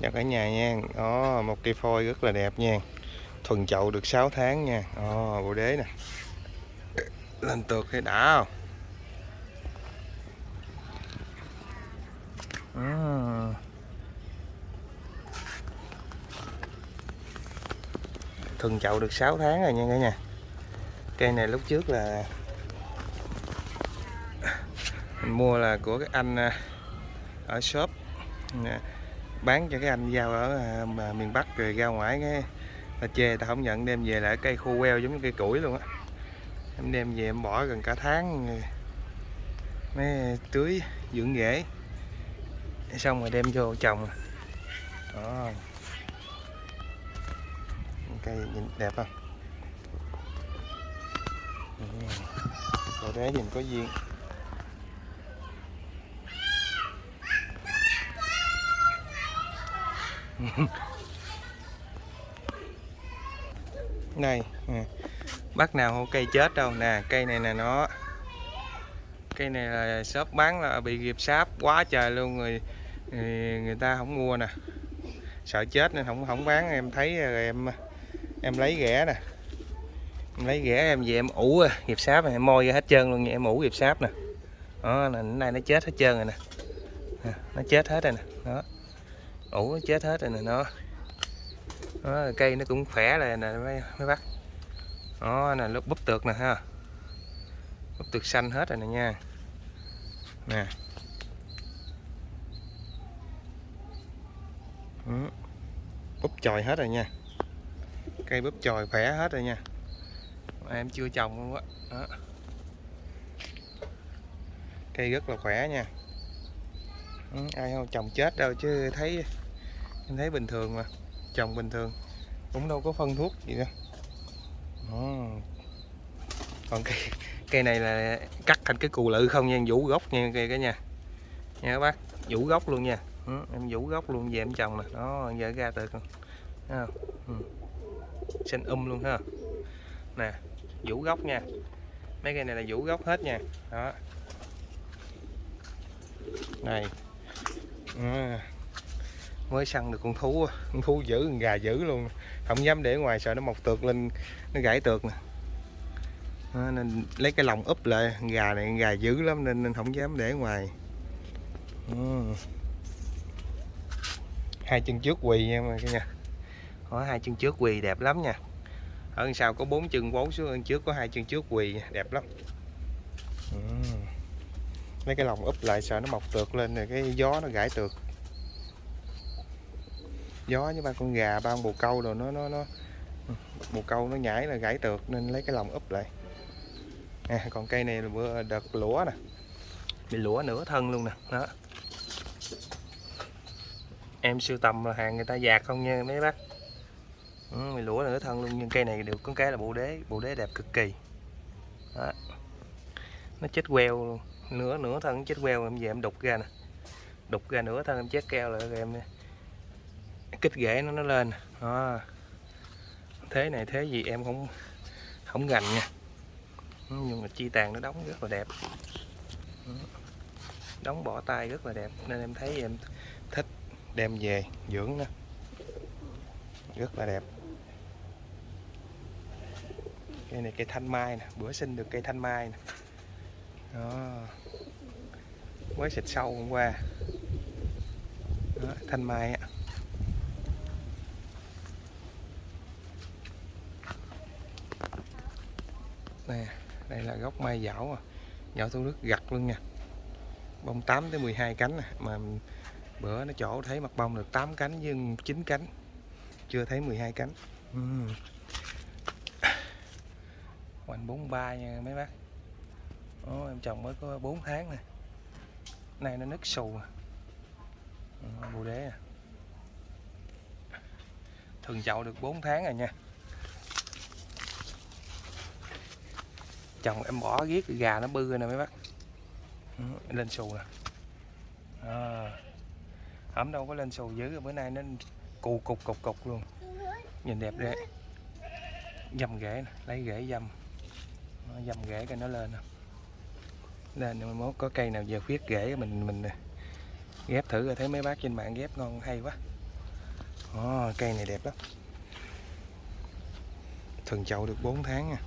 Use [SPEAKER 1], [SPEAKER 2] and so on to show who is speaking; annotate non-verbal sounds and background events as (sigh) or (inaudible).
[SPEAKER 1] chào cả nhà nha. Đó một cây phôi rất là đẹp nha. Thuần chậu được 6 tháng nha. Đó bộ đế nè. Lên tược hay đã không? À. thuần chậu được 6 tháng rồi nha cả nhà. Cây này lúc trước là mình mua là của cái anh à, ở shop bán cho cái anh giao ở à, mà miền Bắc rồi ra ngoài cái ta chê ta không nhận đem về lại cây khô queo giống như cây củi luôn á. Em đem về em bỏ gần cả tháng mới tưới dưỡng rễ. Xong rồi đem vô trồng. Đó. Cây nhìn đẹp không? Ừ. Rồi đấy nhìn có duyên. (laughs) đây bắt nào không cây chết đâu? Nè, cây này nè, nó. Cây này là shop bán là bị nghiệp sáp quá trời luôn người người ta không mua nè. Sợ chết nên không không bán. Em thấy rồi em em lấy ghẻ nè. Em lấy ghẻ em về em ủ ờ, nghiệp sáp này em môi ra hết trơn luôn em ủ nghiệp sáp nè. Đó, là nay nó chết hết trơn rồi nè, nó chết hết rồi nè. Đó ủ chết hết rồi nè nó. Đó, cây nó cũng khỏe rồi nè mấy, mấy bác đó nè lúc búp tược nè ha. Búp tược xanh hết rồi nè nha. Nè. Ừ. Búp chồi hết rồi nha. Cây búp chồi khỏe hết rồi nha. Em chưa trồng luôn á. Đó. cây rất là khỏe nha ừ, ai không chồng chết đâu chứ thấy em thấy bình thường mà trồng bình thường cũng đâu có phân thuốc gì đâu. Đó. còn cây cây này là cắt thành cái cù lự không nha vũ gốc nha cây cả nhà nha các bác vũ gốc luôn nha. Ừ, em vũ gốc luôn về em trồng nè. Đó giờ ra từ con ừ. xanh um luôn ha nè vũ gốc nha. Mấy cây này là vũ gốc hết nha. Đó. Này à mới săn được con thú con thú giữ con gà giữ luôn. Không dám để ngoài sợ nó mọc tược lên nó gãy tược nè. Nên lấy cái lòng úp lại. Gà này gà dữ lắm nên, nên không dám để ngoài. Hai chân trước quỳ nha mà cả nhà có hai chân trước quỳ đẹp lắm nha. Ở sau có bốn chân bốn xuống trước có hai chân trước quỳ đẹp lắm lấy cái lòng úp lại sợ nó mọc tược lên rồi cái gió nó gãy tược. Gió với ba con gà ba con bồ câu rồi nó nó nó bồ câu nó nhảy là gãy tược nên lấy cái lòng úp lại. À, còn cây này là bữa đợt lũa nè. Bị lũa nửa thân luôn nè đó. Em sưu tầm là hàng người ta dạt không nha mấy bác? Ừ, bị lũa nửa thân luôn nhưng cây này được có cái là bộ đế bộ đế đẹp cực kỳ. Đó. nó chết queo luôn nửa nửa thân chết queo em về em đục ra nè. Đục ra nửa thân em chết keo lại rồi em kích ghế nó nó lên đó. thế này, thế gì em không không gành nha. Nhưng mà chi tàn nó đóng rất là đẹp. Đóng bỏ tay rất là đẹp, nên em thấy em thích đem về dưỡng nó. Rất là đẹp. Cây này cây thanh mai nè, bữa sinh được cây thanh mai nè đó. Mới xịt sâu hôm qua. Đó, thanh mai ạ nè đây là gốc mai dảo à. dảo thu nước gặt luôn nha. Bông 8 tới 12 cánh à. mà bữa nó chỗ thấy mặt bông được 8 cánh nhưng 9 cánh. Chưa thấy 12 cánh. Uhm. hoành 43 nha mấy bác. Đó, em trồng mới có 4 tháng nè. Nay nó nứt xù à. Ờ, đế à. Thường chậu được 4 tháng rồi nha. Chồng em bỏ giết gà nó bư nè mấy bác. Ừ, lên xù nè. Ờ. À, ẩm đâu có lên xù dữ bữa nay nó cù cục cục cục luôn. Nhìn đẹp đấy dầm rễ lấy rễ dầm. Dầm rễ cái nó lên nè nên mai mốt có cây nào giờ khuyết rễ mình mình ghép thử rồi thấy mấy bác trên mạng ghép ngon hay quá. Oh, cây này đẹp lắm. Thuần chậu được 4 tháng nha